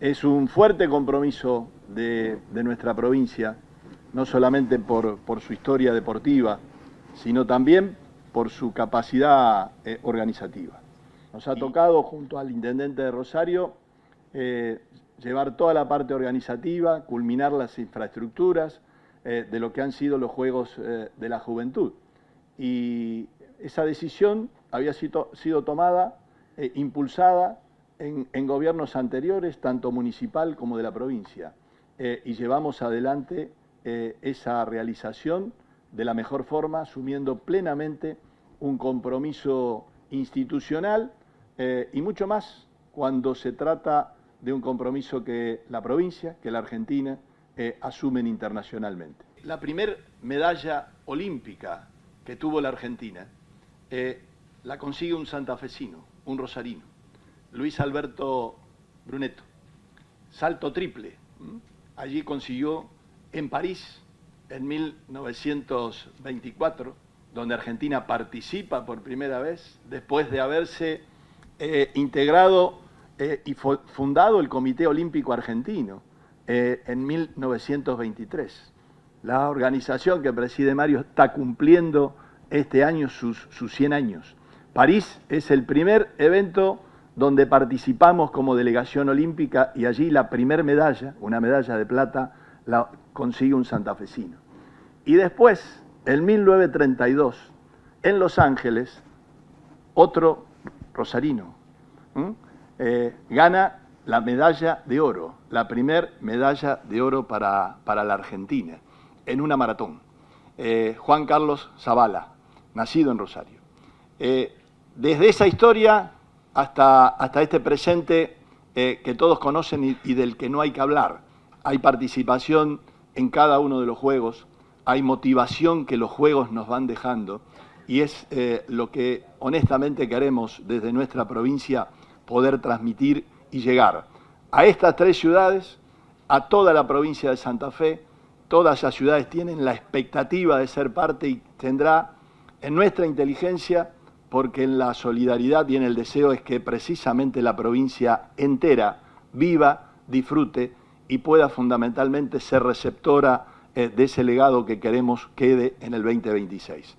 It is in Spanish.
Es un fuerte compromiso de, nuestra provincia, no solamente por, su historia deportiva, sino también por su capacidad eh, organizativa. Nos ha tocado, junto al Intendente de Rosario, eh, llevar toda la parte organizativa, culminar las infraestructuras eh, de lo que han sido los Juegos de la Juventud. Y esa decisión había sido, sido tomada, impulsada en, gobiernos anteriores, tanto municipal como de la provincia, eh, y llevamos adelante eh, esa realización de la mejor forma, asumiendo plenamente un compromiso institucional eh, y mucho más cuando se trata de un compromiso que la provincia, que la Argentina, asumen internacionalmente. La primera medalla olímpica que tuvo la Argentina la consigue un santafesino, un rosarino. Luis Alberto Brunetto. Salto triple. Allí consiguió en París, en 1924, donde Argentina participa por primera vez, después de haberse eh, integrado eh, y fundado el Comité Olímpico Argentino eh, en 1923. La organización que preside Mario está cumpliendo este año sus, sus 100 años. París es el primer evento donde participamos como delegación olímpica y allí la primer medalla, una medalla de plata, la consigue un santafesino. Y después, en 1932, en Los Ángeles, otro rosarino eh, gana la medalla de oro, la primer medalla de oro para, la Argentina, en una maratón. Eh, Juan Carlos Zavala, nacido en Rosario. Eh, desde esa historia hasta, hasta este presente eh, que todos conocen y, del que no hay que hablar. Hay participación en cada uno de los juegos, hay motivación que los juegos nos van dejando y es eh, lo que honestamente queremos desde nuestra provincia poder transmitir y llegar a estas tres ciudades, a toda la provincia de Santa Fe, todas esas ciudades tienen la expectativa de ser parte y tendrá en nuestra inteligencia porque en la solidaridad y en el deseo es que precisamente la provincia entera viva, disfrute y pueda fundamentalmente ser receptora eh, de ese legado que queremos quede en el 2026.